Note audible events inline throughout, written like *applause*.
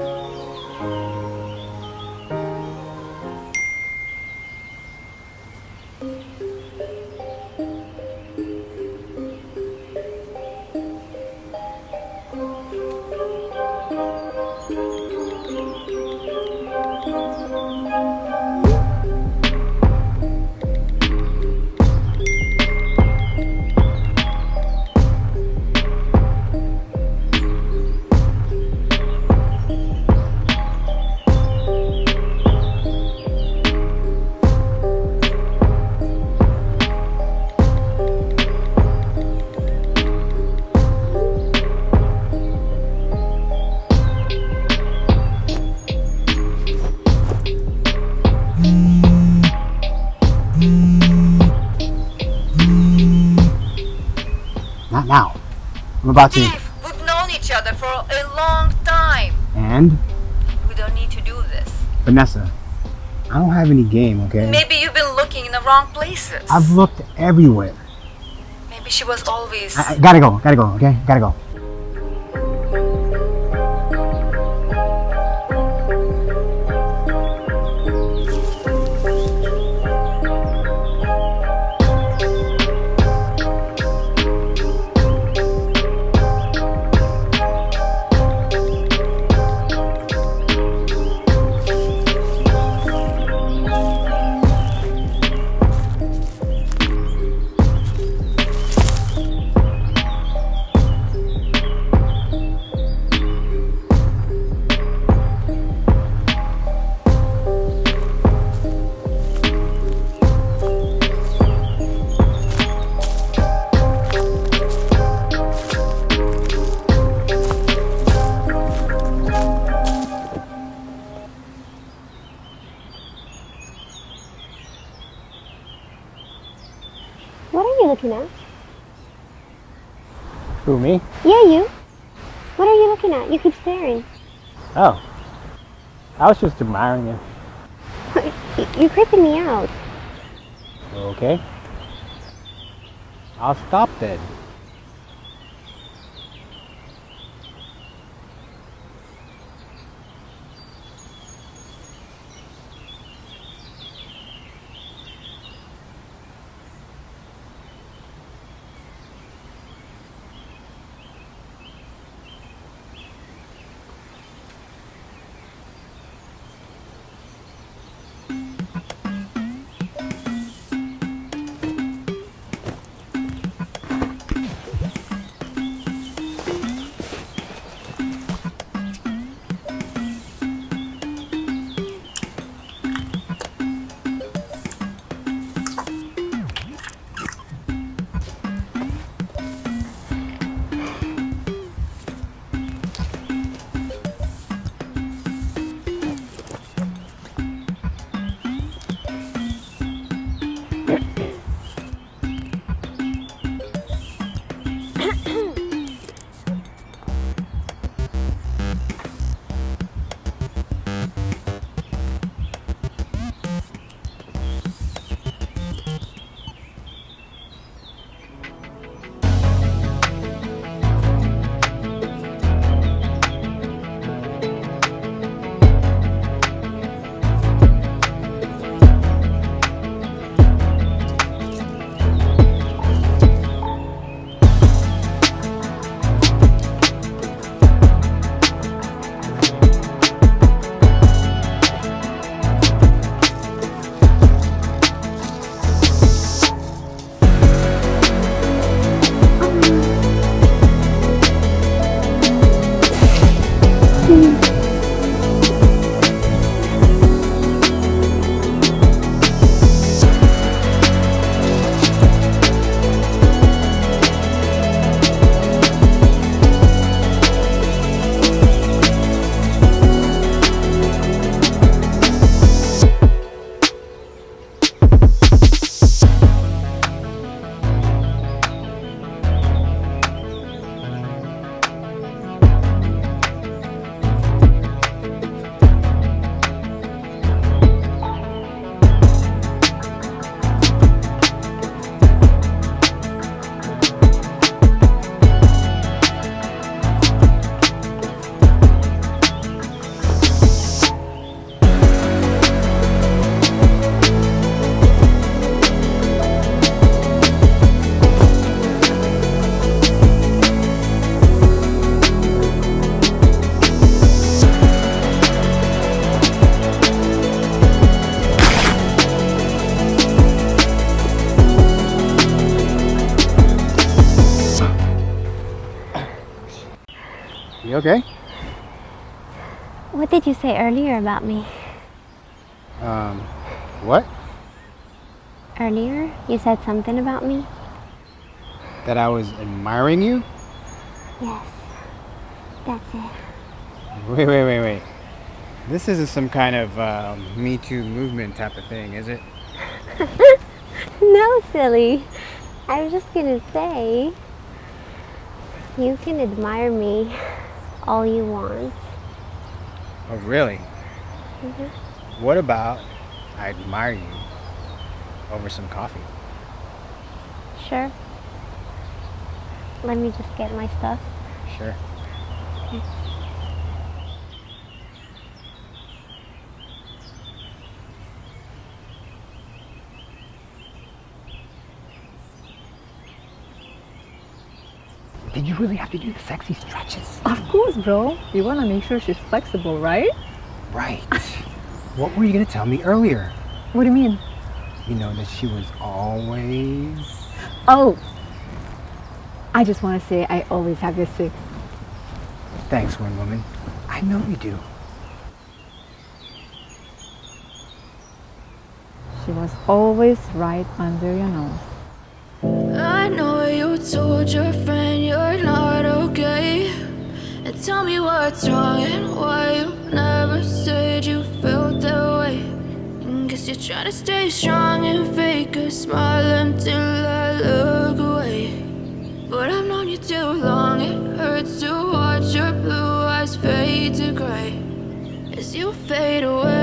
Música I'm about to. Steve, we've known each other for a long time. And We don't need to do this. Vanessa, I don't have any game, okay? Maybe you've been looking in the wrong places. I've looked everywhere. Maybe she was always. I, I gotta go, gotta go, okay? Gotta go. Me? Yeah, you. What are you looking at? You keep staring. Oh. I was just admiring you. *laughs* You're creeping me out. Okay. I'll stop then. Okay? What did you say earlier about me? Um, what? Earlier, you said something about me? That I was admiring you? Yes. That's it. Wait, wait, wait, wait. This isn't some kind of um, Me Too movement type of thing, is it? *laughs* No, silly. I was just gonna say. You can admire me all you want. Oh, really? Mhm. What about I admire you over some coffee? Sure. Let me just get my stuff. Sure. Did you really have to do the sexy stretches? Of course, bro. You want to make sure she's flexible, right? Right. *laughs* what were you going to tell me earlier? What do you mean? You know that she was always. Oh, I just want to say I always have your six. Thanks, one woman. I know you do. She was always right under your nose. I know you told your friend tell me what's wrong and why you never said you felt that way. And guess you're trying to stay strong and fake a smile until I look away. But I've known you too long, it hurts to watch your blue eyes fade to gray as you fade away.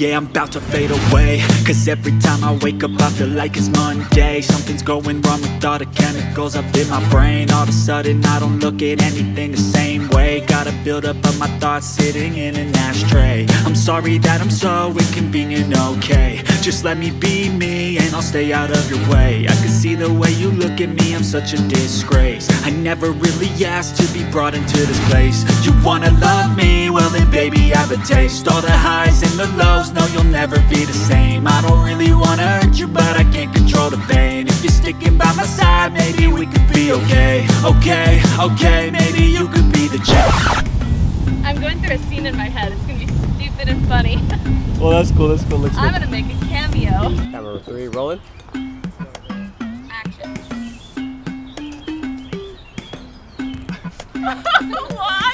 Yeah, I'm about to fade away. Cause every time I wake up I feel like it's Monday. Something's going wrong with all the chemicals up in my brain. All of a sudden I don't look at anything the same way. Gotta build up of my thoughts sitting in an ashtray. I'm sorry that I'm so inconvenient, okay. Just let me be me and I'll stay out of your way. I can see the way you look at me, I'm such a disgrace. I never really asked to be brought into this place. You wanna love me? Well then baby I have a taste. All the highs and the lows, no you'll never be the same I don't really wanna hurt you but I can't control the pain If you're sticking by my side, maybe we could be okay Okay, okay, maybe you could be the change I'm going through a scene in my head. It's gonna be stupid and funny. *laughs* Well, that's cool. That's cool. Looks I'm gonna make a cameo. Camera three rolling. Action. *laughs* what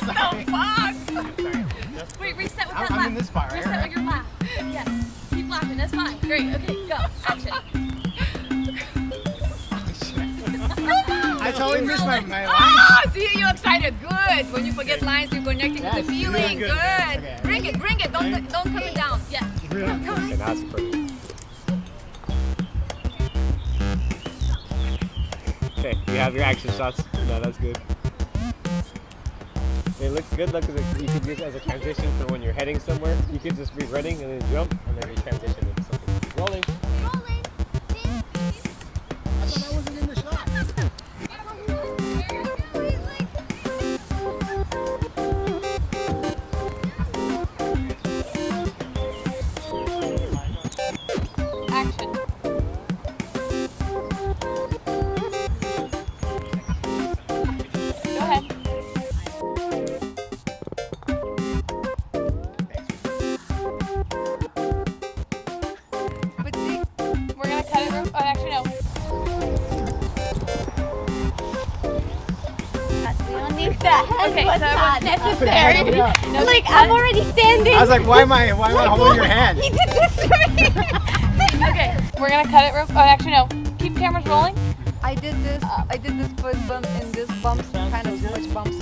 the fuck? Wait, reset with that I'm, laugh. this part, Reset with your laugh. Yes. Keep laughing. That's fine. Great. Okay, go. Action. I totally missed my, my line. Ah, see you're excited. Good. When you forget lines, you're connecting Yes, with the feeling. good. Good. Okay. Bring it. Bring it. Don't don't come it down. Yes. Okay, that's pretty. Okay, you have your action shots. No, that's good. It looks good. It- you could use it as a transition for when you're heading somewhere. You could just be running and then jump, and then you transition into something. Rolling. Okay, What's so not necessary. No, like I'm already standing. I was like, why am I, why am I holding your *laughs* hand? He did this to me. *laughs* Okay, we're gonna cut it. Real- oh, actually no. Keep cameras rolling. I did this. Uh, I did this first bump in this bumps, kind of much bumps.